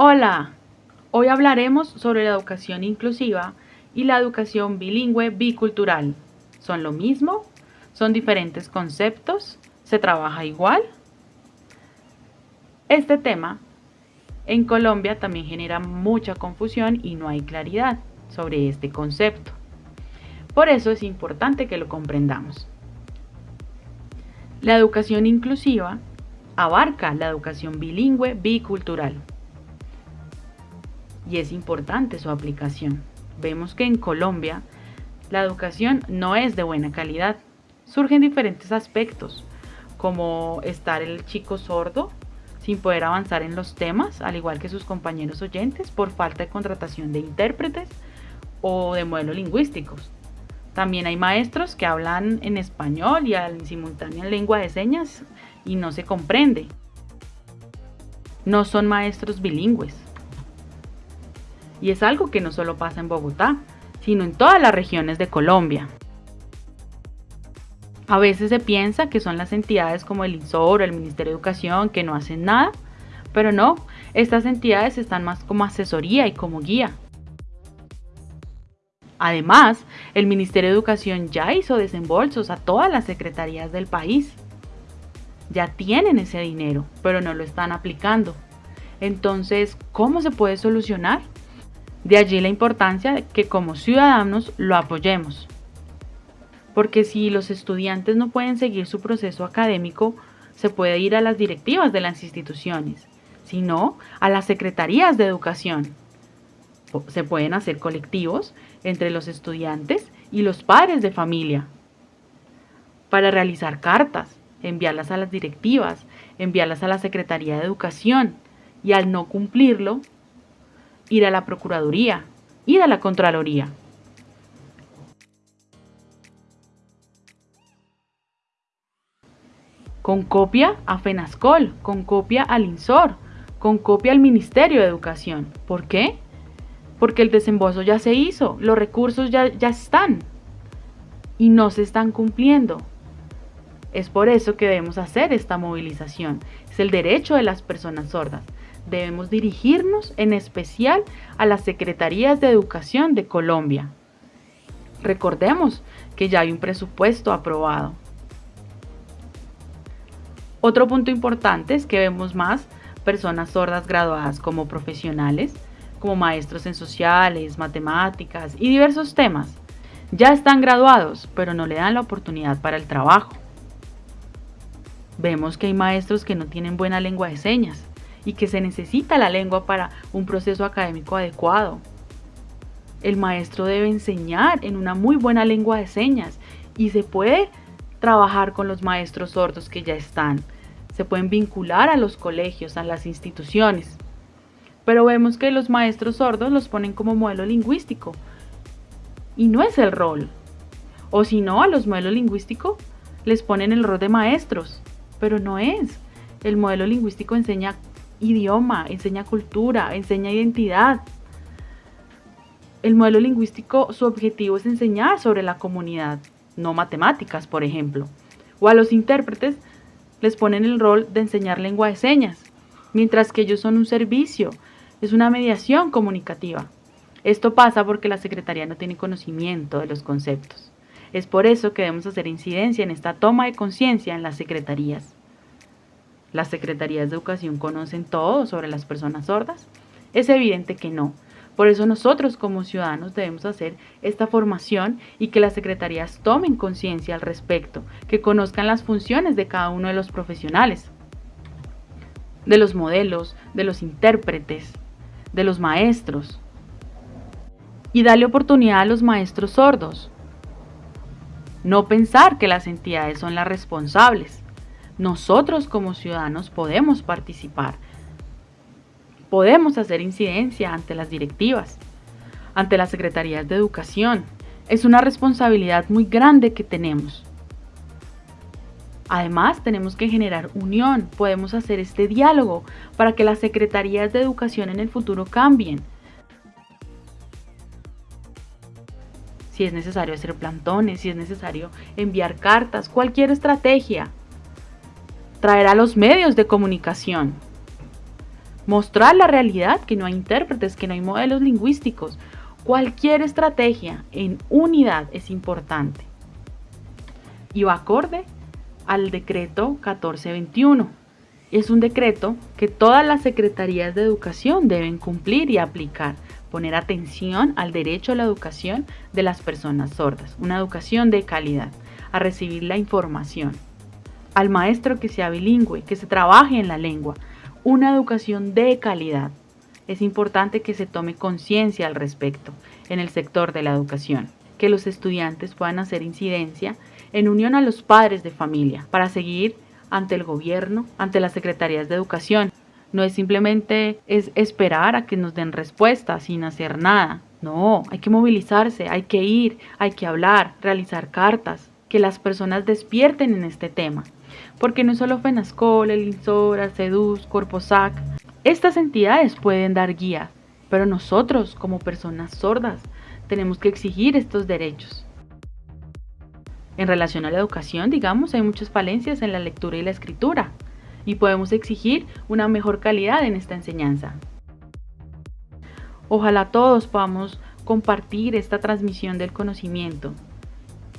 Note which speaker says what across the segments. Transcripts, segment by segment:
Speaker 1: Hola, hoy hablaremos sobre la educación inclusiva y la educación bilingüe bicultural. ¿Son lo mismo? ¿Son diferentes conceptos? ¿Se trabaja igual? Este tema en Colombia también genera mucha confusión y no hay claridad sobre este concepto. Por eso es importante que lo comprendamos. La educación inclusiva abarca la educación bilingüe bicultural y es importante su aplicación. Vemos que en Colombia la educación no es de buena calidad. Surgen diferentes aspectos, como estar el chico sordo sin poder avanzar en los temas, al igual que sus compañeros oyentes, por falta de contratación de intérpretes o de modelos lingüísticos. También hay maestros que hablan en español y al simultáneo en lengua de señas y no se comprende. No son maestros bilingües. Y es algo que no solo pasa en Bogotá, sino en todas las regiones de Colombia. A veces se piensa que son las entidades como el INSOR o el Ministerio de Educación que no hacen nada, pero no, estas entidades están más como asesoría y como guía. Además, el Ministerio de Educación ya hizo desembolsos a todas las secretarías del país. Ya tienen ese dinero, pero no lo están aplicando. Entonces, ¿cómo se puede solucionar? De allí la importancia de que como ciudadanos lo apoyemos. Porque si los estudiantes no pueden seguir su proceso académico, se puede ir a las directivas de las instituciones, sino a las secretarías de educación. Se pueden hacer colectivos entre los estudiantes y los padres de familia para realizar cartas, enviarlas a las directivas, enviarlas a la Secretaría de Educación y al no cumplirlo, ir a la Procuraduría, ir a la Contraloría. Con copia a FENASCOL, con copia al INSOR, con copia al Ministerio de Educación. ¿Por qué? Porque el desembolso ya se hizo, los recursos ya, ya están y no se están cumpliendo. Es por eso que debemos hacer esta movilización. Es el derecho de las personas sordas debemos dirigirnos en especial a las Secretarías de Educación de Colombia. Recordemos que ya hay un presupuesto aprobado. Otro punto importante es que vemos más personas sordas graduadas como profesionales, como maestros en sociales, matemáticas y diversos temas. Ya están graduados, pero no le dan la oportunidad para el trabajo. Vemos que hay maestros que no tienen buena lengua de señas, y que se necesita la lengua para un proceso académico adecuado. El maestro debe enseñar en una muy buena lengua de señas y se puede trabajar con los maestros sordos que ya están. Se pueden vincular a los colegios, a las instituciones. Pero vemos que los maestros sordos los ponen como modelo lingüístico. Y no es el rol. O si no, a los modelos lingüísticos les ponen el rol de maestros. Pero no es. El modelo lingüístico enseña idioma, enseña cultura, enseña identidad. El modelo lingüístico, su objetivo es enseñar sobre la comunidad, no matemáticas, por ejemplo. O a los intérpretes les ponen el rol de enseñar lengua de señas, mientras que ellos son un servicio, es una mediación comunicativa. Esto pasa porque la Secretaría no tiene conocimiento de los conceptos. Es por eso que debemos hacer incidencia en esta toma de conciencia en las secretarías. ¿Las secretarías de educación conocen todo sobre las personas sordas? Es evidente que no. Por eso nosotros como ciudadanos debemos hacer esta formación y que las secretarías tomen conciencia al respecto, que conozcan las funciones de cada uno de los profesionales, de los modelos, de los intérpretes, de los maestros. Y darle oportunidad a los maestros sordos. No pensar que las entidades son las responsables nosotros como ciudadanos podemos participar. Podemos hacer incidencia ante las directivas, ante las secretarías de educación. Es una responsabilidad muy grande que tenemos. Además, tenemos que generar unión, podemos hacer este diálogo para que las secretarías de educación en el futuro cambien. Si es necesario hacer plantones, si es necesario enviar cartas, cualquier estrategia traer a los medios de comunicación Mostrar la realidad, que no hay intérpretes, que no hay modelos lingüísticos. Cualquier estrategia en unidad es importante. Y va acorde al decreto 1421. Es un decreto que todas las secretarías de educación deben cumplir y aplicar, poner atención al derecho a la educación de las personas sordas, una educación de calidad, a recibir la información, al maestro que sea bilingüe, que se trabaje en la lengua, una educación de calidad. Es importante que se tome conciencia al respecto en el sector de la educación, que los estudiantes puedan hacer incidencia en unión a los padres de familia para seguir ante el gobierno, ante las secretarías de educación. No es simplemente es esperar a que nos den respuesta sin hacer nada. No, hay que movilizarse, hay que ir, hay que hablar, realizar cartas, que las personas despierten en este tema. Porque no solo FENASCOL, el INSORA, CEDUS, Corposac, estas entidades pueden dar guía, pero nosotros como personas sordas tenemos que exigir estos derechos. En relación a la educación, digamos, hay muchas falencias en la lectura y la escritura y podemos exigir una mejor calidad en esta enseñanza. Ojalá todos podamos compartir esta transmisión del conocimiento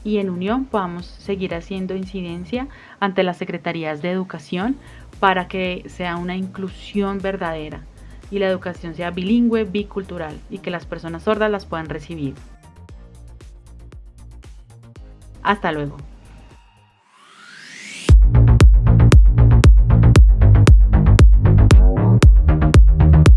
Speaker 1: y en unión podamos seguir haciendo incidencia ante las secretarías de educación para que sea una inclusión verdadera y la educación sea bilingüe, bicultural y que las personas sordas las puedan recibir. Hasta luego.